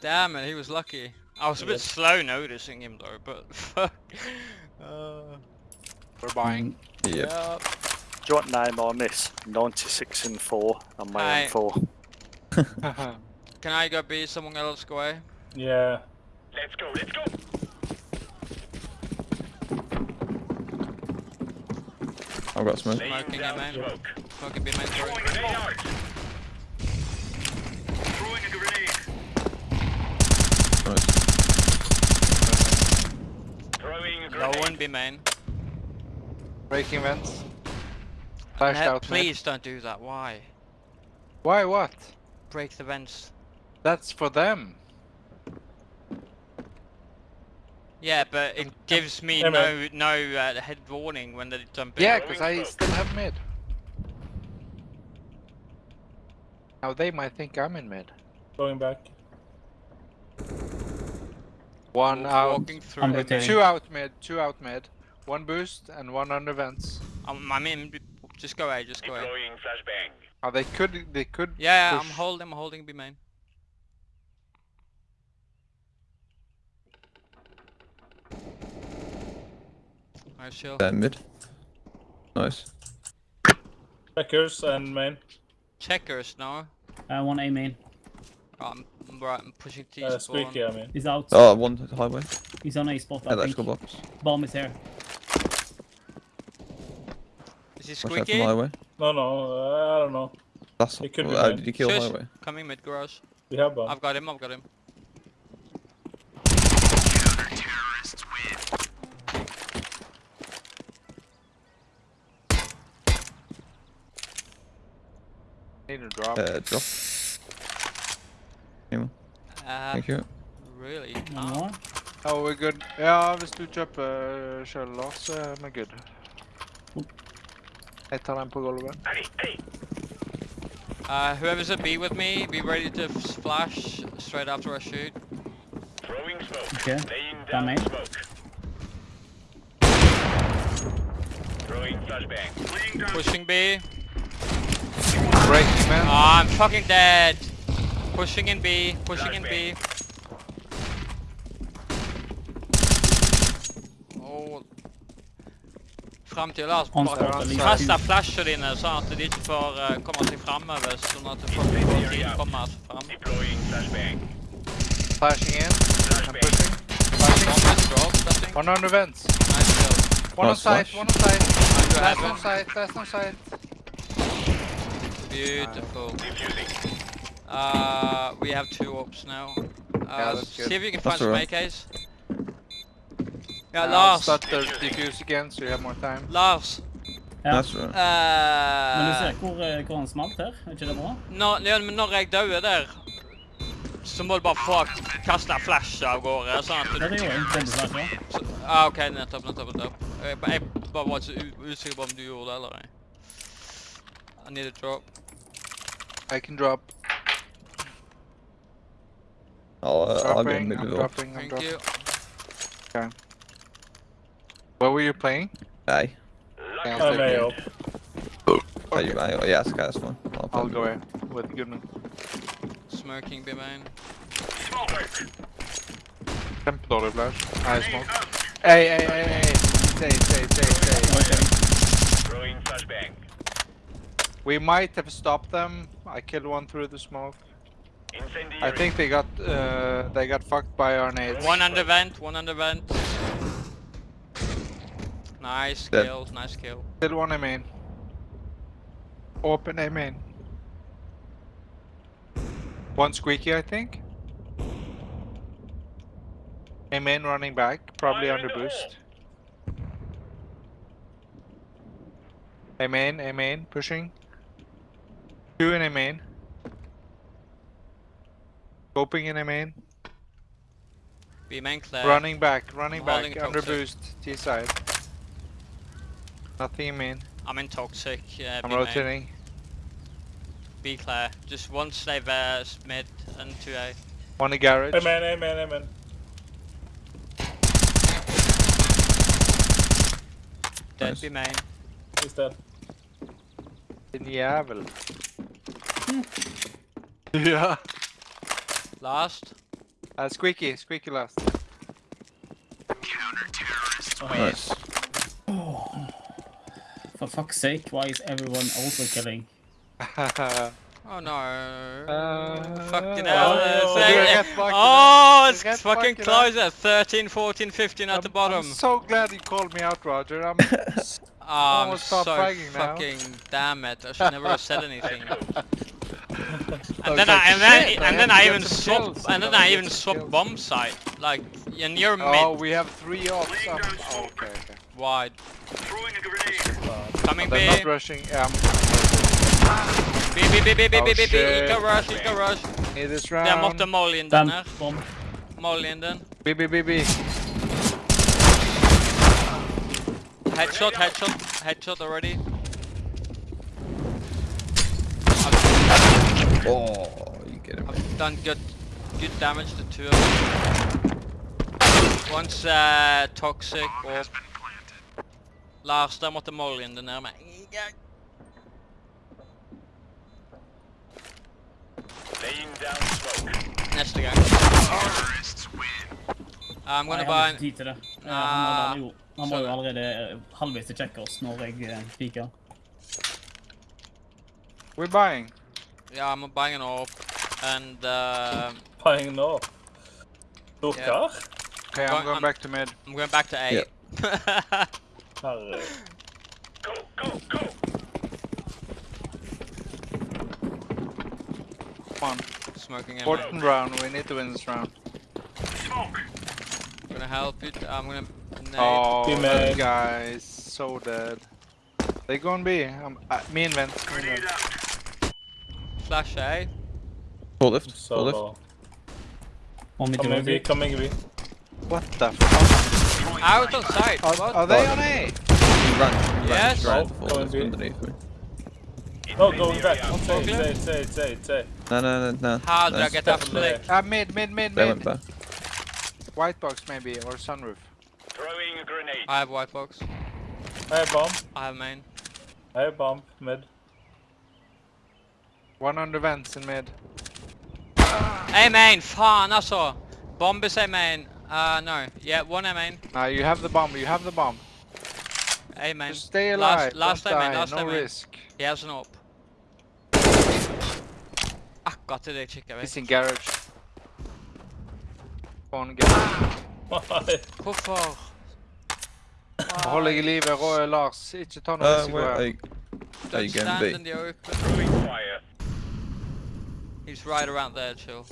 Damn it, he was lucky. I was a bit slow noticing him though, but fuck. Uh, We're buying. Yeah. yeah. Joint name I miss. 96 and 4 and my Aye. own 4. Can I go be someone else go away? Yeah. Let's go. Let's go. I've got smoke. Laying Smoking, down yeah, man. smoke. Fucking be main Throwing sorry. grenade. Throwing a grenade. Nice. Throwing a No one be main. Breaking vents. Flashed Ne- out. mid. please don't do that, why? Why? What? Break the vents. That's for them. Yeah, but it gives me Hey, no man. no uh, head warning when they jump in. Yeah, because I still have mid. Now they might think I'm in mid. Going back. One out. Walking through. I'm. Uh, two out mid. Two out mid. One boost and one under vents. I'm, I'm in. Just go away. Just go away. Deploying flashbang. Oh, they could. They could. Yeah, yeah, I'm holding. I'm holding B main. Nice chill. Then mid. Nice. Checkers and main. Checkers now. Uh, one A main. I'm, I'm right. I'm pushing T Uh, spawn. squeaky, I mean. He's out. Oh, one highway. He's on A spot. I think. Box. Bomb is here. Is he Watch out from squeaky? highway. No, no, uh, I don't know. That's. It could be uh, did you kill Shush. highway? Coming mid garage. We have bomb. I've got him. I've got him. Need to drop. Uh, drop. Anyone? Uh, Thank you. really Noen not. more? Oh, we're good. Ja, hvis du kjøper sjøl, da, så er vi good. Jeg tar den på gulvet. Hey, hey. Uh, whoever's at B with me, be ready to f- flash straight after I shoot. Throwing smoke. Okay. Laying Down down main. smoke. Throwing flashbang. Laying Pushing B. Breaking man. Oh, I'm fucking dead. Pushing in B. Pushing in B. Oh. Fram til Lars. Han Bare starter kast ut. flasher dine, sånn at de ikke får uh, komme seg framover. Sånn at folk får tid til å komme seg fram. Flashing in. I'm pushing. One Flashing. is dropped, I think. One on the vents. Nice kill. One on Nice site, flash. one on site. Nice Last on site, last on site. Beautiful. Uh, we have two ops now. Uh, yeah, see good. if you can find That's some. AKs. Yeah, Lars. start the defuse again, so you have more time. Lars. Ja. That's right. Men du ser Uh, hvor, eh, hvor han smalt her? Er ikke det bra? når, ja, men når jeg dør der, så må du bare få kaste flash av gårde. Sånn at Ja, det du gjorde jeg. Bombeflash, ja. så, ah, OK, nettopp, nettopp. nettopp. Jeg, jeg bare var ikke usikker på om du gjorde det eller ei. I need a drop. I can drop. I'll, uh, I'll go Dropping, mid I'm dropping, I'm Thank dropping. you. Where were you playing? Hey. Yeah, I'm take A it. up. Are you, are you, yeah, it's okay, that's fine. I'll, I'll go in with Goodman. Smoking B main. Smoke. Kjempedårlig flash. Nei, smoke. Hey, hey, hey, hey. Stay, stay, stay, stay. Ok. Throwing flashbang. We might have stopped them. I killed one through the smoke. Incendiary. I think they got uh, they got fucked by our nades. One under vent, one under vent. Nice Dead. kill, nice kill. Still one A main. Open A main. One squeaky, I think. A main running back, probably Fire under boost. A main, A main, pushing. Two in A main. Scoping in A main. B main clear. Running back, running I'm back, holding under toxic. boost, T side. Nothing in main. I'm in toxic. Yeah, I'm B main. rotating. B clear. Just one slave uh, s- mid and two A. One in garage. Amen, amen, amen. Dead Nice. B main. He's dead. Din jävel. ja. Last. Uh, squeaky, squeaky last. Nice. For fuck's sake, why is everyone also killing? Oh no. Uh, fucking oh, hell. oh, it's du like- oh, det. it's Du fucking bak det. close at 13, 14, 15 at the I'm- bottom. I'm so glad you called me out, Roger. I'm Oh, I'm almost so fragging now. fucking damn it. I should never have said anything. I And then I and then "Shit, and then to I even swap and then I even swap bomb site. Like and you're Oh, mid we have three ops. Laying oh, okay, okay. wide. Throwing a grenade. Coming B. They're not rushing. Yeah, B B B B B Oh, B B B. shit. Eco rush, eco rush. I'm need this Der måtte round. Mollyen den Den her. bomb. Mollyen den. B, B, B, B. Headshot, headshot, headshot already. Oh, you get him. I've done good, good damage to two of them. One's uh, toxic og Lars, der måtte Mollyen den ned med. Laying down smoke. Neste gang. I'm gonna jeg buy har an tid til det. Ja, Ah. han, hadde jo, han var jo Sorry. allerede halvveis til checkers når jeg piker. We're buying. Yeah, I'm buying an orb. And uh, Buying nå. Stort Ja. kar. Okay, I'm Going- going I'm- back to mid. I'm going back to A. Yeah. Go, go, go. Come on. Smoking in. Important round. We need to win this round. Smoke. I'm gonna help you. I'm gonna nade. Oh, Team that A. guy is so dead. They're gonna be. Um, uh, me and Vent. Me and Grenade Vent. Out. Flash A. Full lift. Full lift. Så One Coming B, coming B. What the fuck? Out on site. Are, are they on A? He ran, he ran Yes. straight Oh, before going underneath me. Oh, going back. Incendiary Say, out. say, say, say, say. No, no, no, no. How did I get that Touch from the there. lake? Ah, mid, mid, mid, They mid. went back. White box maybe, or sunroof. Throwing a grenade. I have white box. I have bomb. I have main. I have bomb. Mid. One on the vents in mid. A main, fan alltså. Bomb is A main. Uh, no. Yeah, one A main. Now you have the bomb, you have the bomb. A main. Just stay Last- alive, last don't time, man, last no time, man. risk. He has an op. Akkurat det jeg kikket He's ved. in garage. On garage. Hvorfor? Hold deg i live, Roy Lars. Ikke ta noe Uh, risiko where are her. you? Are you Don't stand in the open. Throwing fire. He's right around there, chill.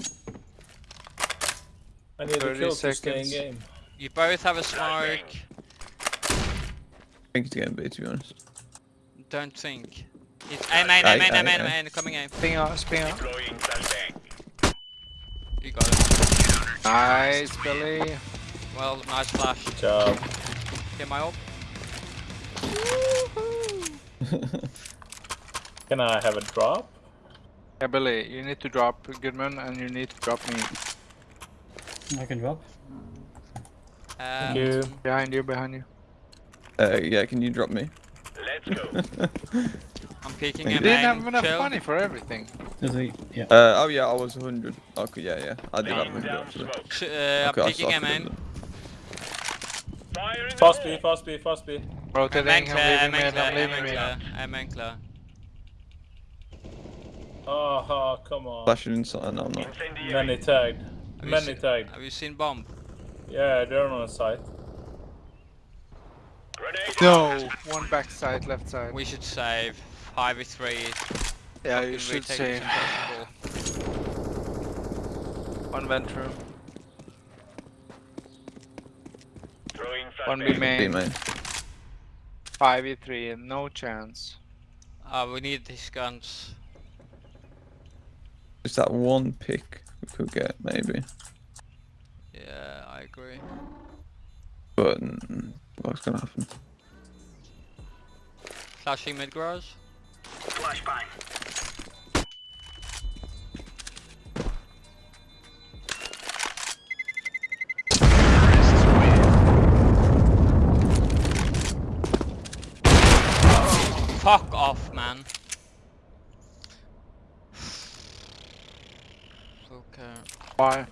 I need a 30 kill to stay in seconds. game. You both have a smoke. I think it's going B, to be honest. Don't think. He's A main, A Aye, main, aye, A main, A aye. main. Coming A. Spin out, spin out. Deploying flashbang. You got it. Nice, Billy. Well, nice flash. Good job. Get my op. Can I have a drop? Yeah, Billy, you need to drop Goodman and you need to drop me. I can drop. Um, you. Behind you, behind you. Uh, yeah, can you drop me? Let's go. I'm peeking You A You didn't have enough Chill. money for everything. There's a, yeah. Uh, oh yeah, I was 100. Okay, yeah, yeah. I did have 100 actually. smoke. Ch- uh, I'm Okay, peeking A suck at main. it. Fire in Fast hole. B, fast B, fast B. A main Rotating, clear, A I'm leaving main mid, I'm A leaving main mid. clear, A. Oh, come on. Flashing inside. No, I'm not. Many Incendiary. tagged. Have Many seen- tagged. Have you seen bomb? Yeah, they're on the site. Grenade. No! One backside, left side. We should save. 5v3. yeah, you fucking should retake say. is impossible. One vent room. One B flashbang. B main. main. 5v3, no chance. Uh, we need these guns. Just that one pick we could get, maybe. Yeah, I agree. But what's gonna happen? Flashing mid garage. Flashbang. Fuck off, man. Okay. Why?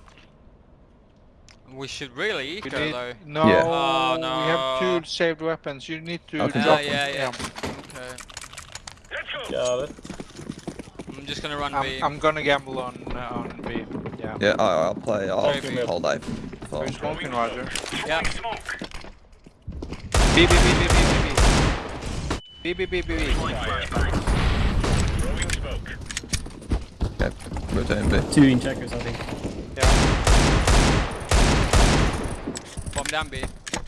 We should really We eco need, though. no, Yeah. Oh, we have two saved weapons. You need to Okay. drop Yeah, them. yeah, yeah. Okay. Let's go. Got it. I'm just gonna run B. I'm, I'm gonna gamble on uh, on B. Yeah. Yeah, I, I'll play. I'll Sorry, hold A. for- Who's smoking, Roger? Yeah. Throwing smoke. B, B, B, B, B, B, B. B, B, B, B, B. Fire. Throwing smoke. Okay, rotating B. Two in checkers, I think. Yeah. Bomb down B.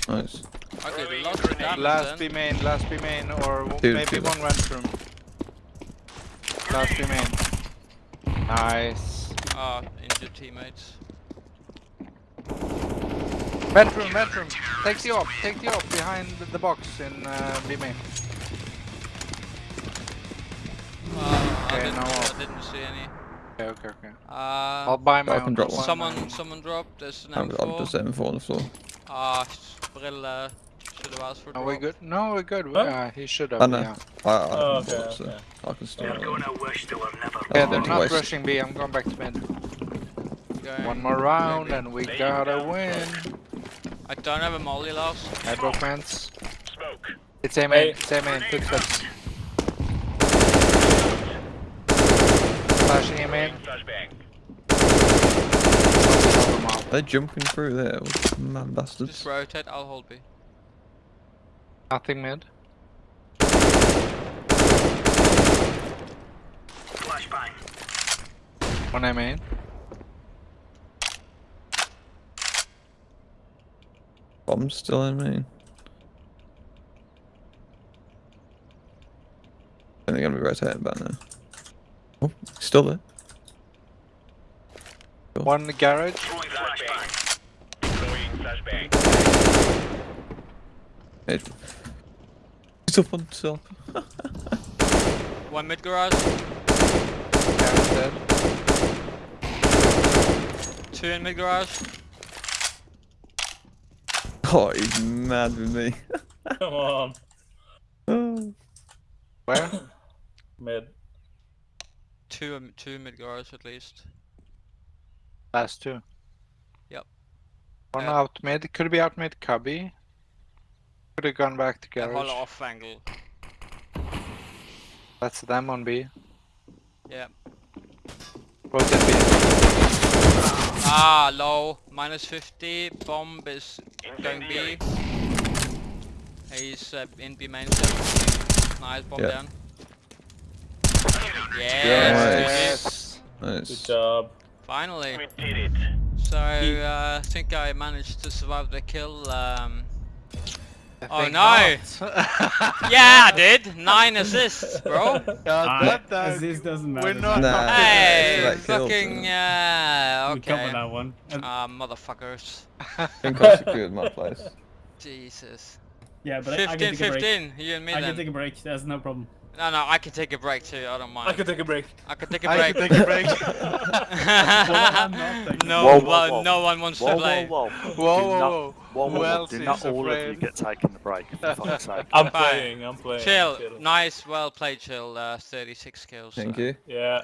Nice. Okay, Throwing lots of grenade. damage Last then. B main, last B main, or w- Two, maybe two. one vent room. Last B main. Nice. Ah, injured teammates. Vent room, vent room. Take the op, take the op behind the, the box in uh, B main. Uh, I, Okay, didn't, now I didn't see any. Okay, okay, okay. Uh, I'll buy my I can own. drop one. someone, someone dropped. There's an I'm, I'm M4. just M4 on the floor. Ah, brille. Should have asked for Are we good? No, we're good. Huh? Uh, he should have. I know. Yeah. I, I Oh, can okay, so okay. I can still. They're gonna wish they were never Yeah, Oh, they're not waste. rushing B. I'm going back to mid. Going- One more round maybe. and we Laying gotta down win. I don't have a molly last. I broke fence. smoke. It's A Hey. main. It's A main. Footsteps. Flashing A main. Flashbang. They're jumping through there, man bastards. Just rotate. I'll hold B. Nothing mid. Flashbang. One A main. Bomb's still in main. And they're gonna be rotating back now. Oh, still there. One in the garage. Throwing flashbang. It, he's up on top. One mid garage, Karen's dead. two in mid garage. Oh, he's mad with me. Come on. Oh. Where? Mid. Two, um, two mid garage at least. Last two. Yep. One Yeah. out mid. Could be out mid cubby. Could have gone back to Yeah, garage. hold off angle. That's them on B. Yeah. Both in B. Ah, low. Minus 50. Bomb is going B. He's uh, in B main. Nice bomb Yeah. down. Yes. Yes. Good Nice. job. Finally. We did it. So uh, I think I managed to survive the kill. Um, Oh, no. yeah, I did. Nine assists, bro. Yeah, Ah, that, that, This doesn't matter. we're not Nah. Hey, fucking him. yeah. We cover Okay. that one. And- Ah, motherfuckers. think I secured my place. Jesus. yeah, but I, I 15, can take a break. 15. You and me I can take a break. That's no problem. No, no, I can take a break too. I don't mind. I can take a break. I can take a break. I can take a break. I'm not taking- no, Whoa, whoa, well, whoa. no one wants Whoa, to play. whoa, whoa. Whoa, Do whoa, not- whoa. Whoa, whoa, Who else Do not all of you get taken the break, for fuck's sake. I'm Fine. playing. I'm playing. Chill. Nice, well played, chill. Uh, 36 kills. Thank so. you. Yeah.